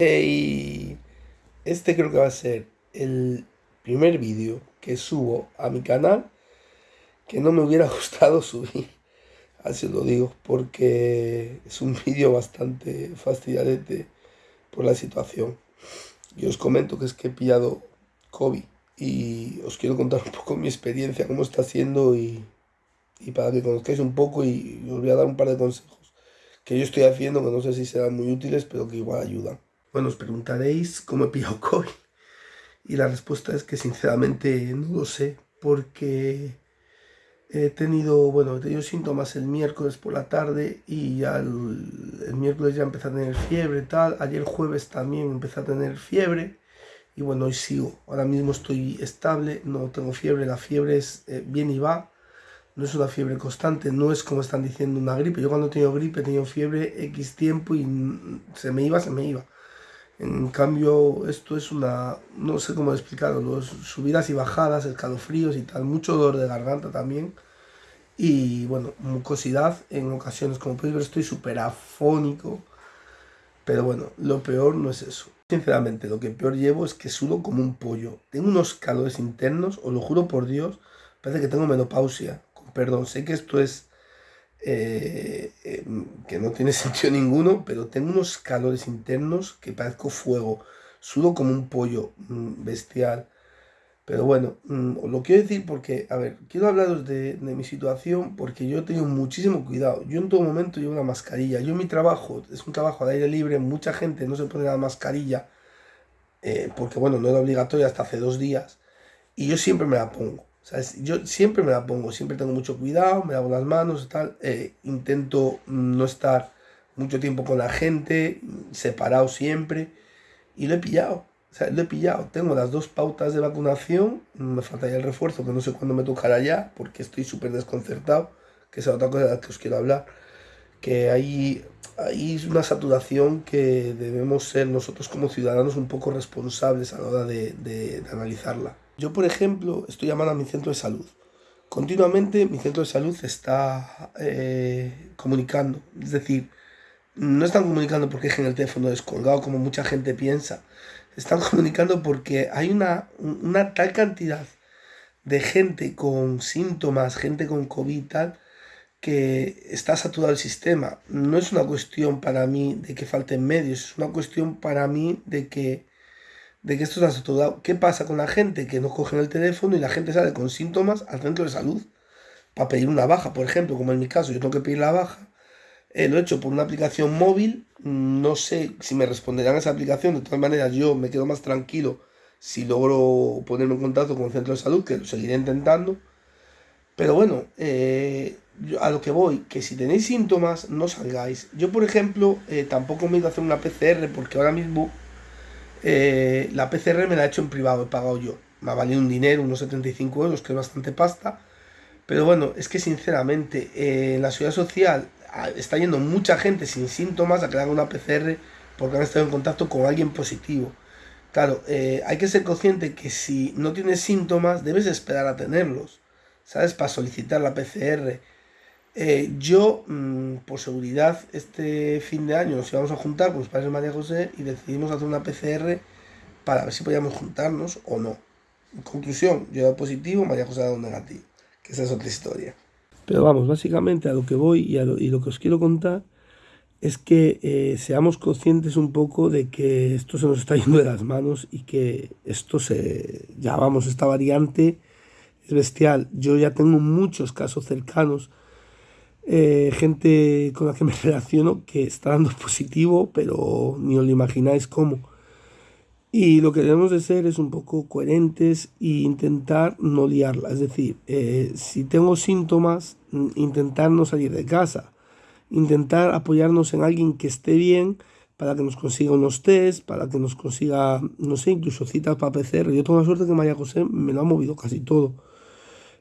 Y este creo que va a ser el primer vídeo que subo a mi canal que no me hubiera gustado subir. Así os lo digo, porque es un vídeo bastante fastidiadete por la situación. Y os comento que es que he pillado COVID y os quiero contar un poco mi experiencia, cómo está siendo y, y para que conozcáis un poco y os voy a dar un par de consejos que yo estoy haciendo que no sé si serán muy útiles, pero que igual ayudan. Bueno, os preguntaréis cómo he pillado COVID. Y la respuesta es que sinceramente no lo sé, porque he tenido, bueno, he tenido síntomas el miércoles por la tarde y ya el, miércoles ya empecé a tener fiebre tal. Ayer jueves también empecé a tener fiebre y bueno, hoy sigo. Ahora mismo estoy estable, no tengo fiebre, la fiebre es eh, bien y va no es una fiebre constante, no es como están diciendo una gripe. Yo cuando he tenido gripe he tenido fiebre X tiempo y se me iba, se me iba. En cambio, esto es una, no sé cómo explicarlo, subidas y bajadas, escalofríos y tal, mucho dolor de garganta también. Y bueno, mucosidad en ocasiones, como podéis ver estoy súper afónico. Pero bueno, lo peor no es eso. Sinceramente, lo que peor llevo es que sudo como un pollo. Tengo unos calores internos, os lo juro por Dios, parece que tengo menopausia perdón, sé que esto es eh, eh, que no tiene sentido ninguno, pero tengo unos calores internos que parezco fuego, sudo como un pollo mm, bestial. Pero bueno, mm, lo quiero decir porque, a ver, quiero hablaros de, mi situación porque yo he tenido muchísimo cuidado. Yo en todo momento llevo una mascarilla. Yo mi trabajo es un trabajo al aire libre, mucha gente no se pone la mascarilla eh, porque, bueno, no era obligatoria hasta hace dos días y yo siempre me la pongo. Yo siempre me la pongo, siempre tengo mucho cuidado, me lavo las manos, tal, eh, intento no estar mucho tiempo con la gente, separado siempre, y lo he pillado, o sea, lo he pillado. Tengo las dos pautas de vacunación, me faltaría el refuerzo, que no sé cuándo me tocará ya, porque estoy súper desconcertado, que es otra cosa de la que os quiero hablar, que hay, hay una saturación que debemos ser nosotros como ciudadanos un poco responsables a la hora de, de analizarla. Yo, por ejemplo, estoy llamando a mi centro de salud. Continuamente mi centro de salud está eh, comunicando. Es decir, no están comunicando porque dejen el teléfono descolgado como mucha gente piensa. Están comunicando porque hay una, una tal cantidad de gente con síntomas, gente con COVID tal, que está saturado el sistema. No es una cuestión para mí de que falten medios, es una cuestión para mí de que de que esto está todo ¿Qué pasa con la gente que no cogen el teléfono y la gente sale con síntomas al centro de salud para pedir una baja? Por ejemplo, como en mi caso, yo tengo que pedir la baja. Eh, lo he hecho por una aplicación móvil. No sé si me responderán a esa aplicación. De todas maneras, yo me quedo más tranquilo si logro ponerme en contacto con el centro de salud, que lo seguiré intentando. Pero bueno, eh, a lo que voy, que si tenéis síntomas, no salgáis. Yo, por ejemplo, eh, tampoco me he ido a hacer una PCR porque ahora mismo eh, la PCR me la he hecho en privado, he pagado yo. Me ha valido un dinero, unos 75 euros, que es bastante pasta. Pero bueno, es que sinceramente, eh, en la ciudad social ah, está yendo mucha gente sin síntomas a que una PCR porque han estado en contacto con alguien positivo. Claro, eh, hay que ser consciente que si no tienes síntomas, debes esperar a tenerlos, ¿sabes? Para solicitar la PCR. Eh, yo, mm, por seguridad, este fin de año nos íbamos a juntar con los padres de María José y decidimos hacer una PCR para ver si podíamos juntarnos o no. En conclusión, yo he dado positivo, María José ha dado negativo, que esa es otra historia. Pero vamos, básicamente a lo que voy y, lo, lo, que os quiero contar es que eh, seamos conscientes un poco de que esto se nos está yendo de las manos y que esto se, ya esta variante es bestial. Yo ya tengo muchos casos cercanos eh, gente con la que me relaciono que está dando positivo, pero ni os lo imagináis cómo. Y lo que debemos de ser es un poco coherentes e intentar no liarla. Es decir, eh, si tengo síntomas, mm, intentar no salir de casa. Intentar apoyarnos en alguien que esté bien para que nos consiga unos test, para que nos consiga, no sé, incluso citas para PCR. Yo tengo la suerte que María José me lo ha movido casi todo.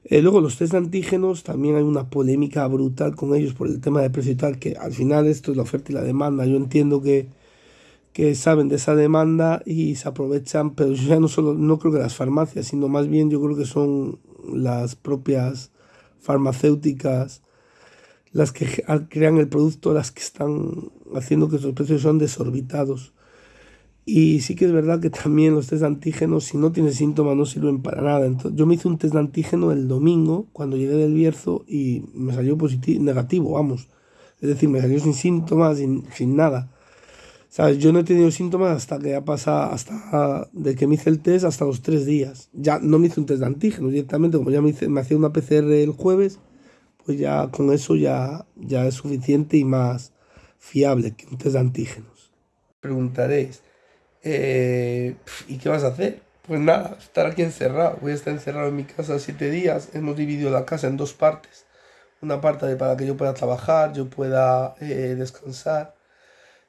Eh, luego los test de antígenos, también hay una polémica brutal con ellos por el tema de precio y tal, que al final esto es la oferta y la demanda. Yo entiendo que, que saben de esa demanda y se aprovechan, pero yo ya no solo, no creo que las farmacias, sino más bien yo creo que son las propias farmacéuticas las que crean el producto, las que están haciendo que esos precios son desorbitados. Y sí que es verdad que también los test de antígenos, si no tienes síntomas, no sirven para nada. Entonces, yo me hice un test de antígeno el domingo, cuando llegué del Bierzo, y me salió positivo, negativo, vamos. Es decir, me salió sin síntomas, sin, sin nada. ¿Sabes? Yo no he tenido síntomas hasta que ha pasado, hasta de que me hice el test, hasta los tres días. Ya no me hice un test de antígenos directamente, como ya me, hice, me hacía una PCR el jueves, pues ya con eso ya, ya es suficiente y más fiable que un test de antígenos. Preguntaréis, eh, ¿Y qué vas a hacer? Pues nada, estar aquí encerrado. Voy a estar encerrado en mi casa siete días. Hemos dividido la casa en dos partes. Una parte para que yo pueda trabajar, yo pueda eh, descansar.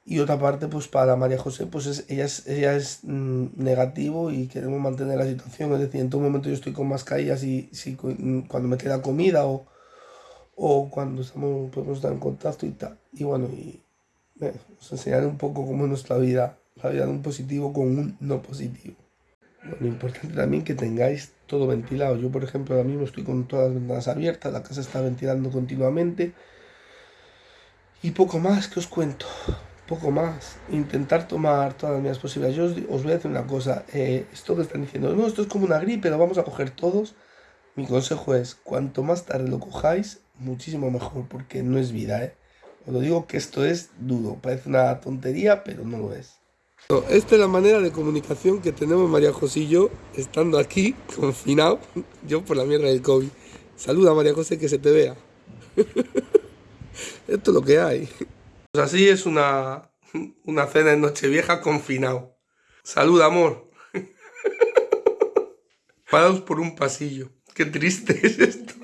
Y otra parte, pues para María José, pues ella es, ella es mm, negativo y queremos mantener la situación. Es decir, en todo momento yo estoy con mascarillas y si, mm, cuando me queda comida o, o cuando estamos, podemos estar en contacto y tal. Y bueno, y eh, os enseñaré un poco cómo es nuestra vida de un positivo con un no positivo. lo importante también que tengáis todo ventilado. Yo, por ejemplo, ahora mismo estoy con todas las ventanas abiertas, la casa está ventilando continuamente. Y poco más que os cuento, poco más. Intentar tomar todas las medidas posibles. Yo os, voy a decir una cosa, eh, esto que están diciendo, no, esto es como una gripe, lo vamos a coger todos. Mi consejo es, cuanto más tarde lo cojáis, muchísimo mejor, porque no es vida, ¿eh? Os lo digo que esto es duro, parece una tontería, pero no lo es. Esta es la manera de comunicación que tenemos María José y yo, estando aquí, confinado, yo por la mierda del COVID. Saluda María José, que se te vea. Esto es lo que hay. Pues así es una, una cena en Nochevieja confinado. Saluda, amor. Parados por un pasillo. Qué triste es esto.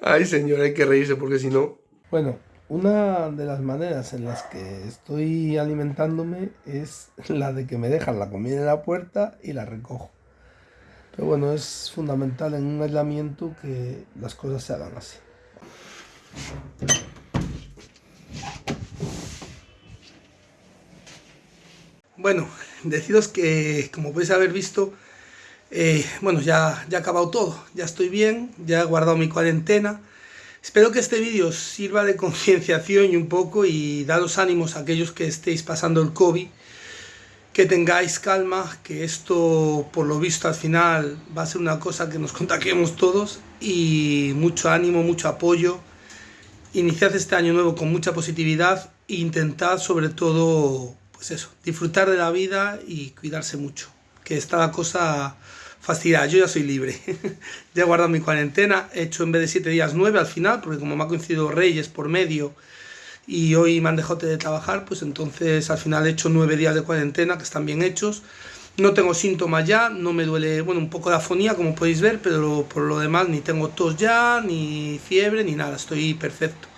Ay, señor, hay que reírse porque si no... Bueno, una de las maneras en las que estoy alimentándome es la de que me dejan la comida en la puerta y la recojo. Pero bueno, es fundamental en un aislamiento que las cosas se hagan así. Bueno, deciros que como podéis haber visto, eh, bueno, ya, ya ha acabado todo, ya estoy bien, ya he guardado mi cuarentena, Espero que este vídeo sirva de concienciación y un poco y daros ánimos a aquellos que estéis pasando el COVID, que tengáis calma, que esto por lo visto al final va a ser una cosa que nos contagiemos todos y mucho ánimo, mucho apoyo. Iniciad este año nuevo con mucha positividad e intentad sobre todo, pues eso, disfrutar de la vida y cuidarse mucho, que está la cosa fastidiada, yo ya soy libre. ya he guardado mi cuarentena, he hecho en vez de 7 días 9 al final, porque como me ha coincidido Reyes por medio y hoy me han dejado de trabajar, pues entonces al final he hecho 9 días de cuarentena que están bien hechos. No tengo síntomas ya, no me duele, bueno, un poco de afonía como podéis ver, pero por lo demás ni tengo tos ya, ni fiebre, ni nada, estoy perfecto.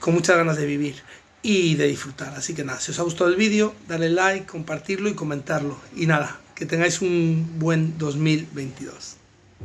Con muchas ganas de vivir y de disfrutar. Así que nada, si os ha gustado el vídeo, dale like, compartirlo y comentarlo. Y nada, que tengáis un buen 2022.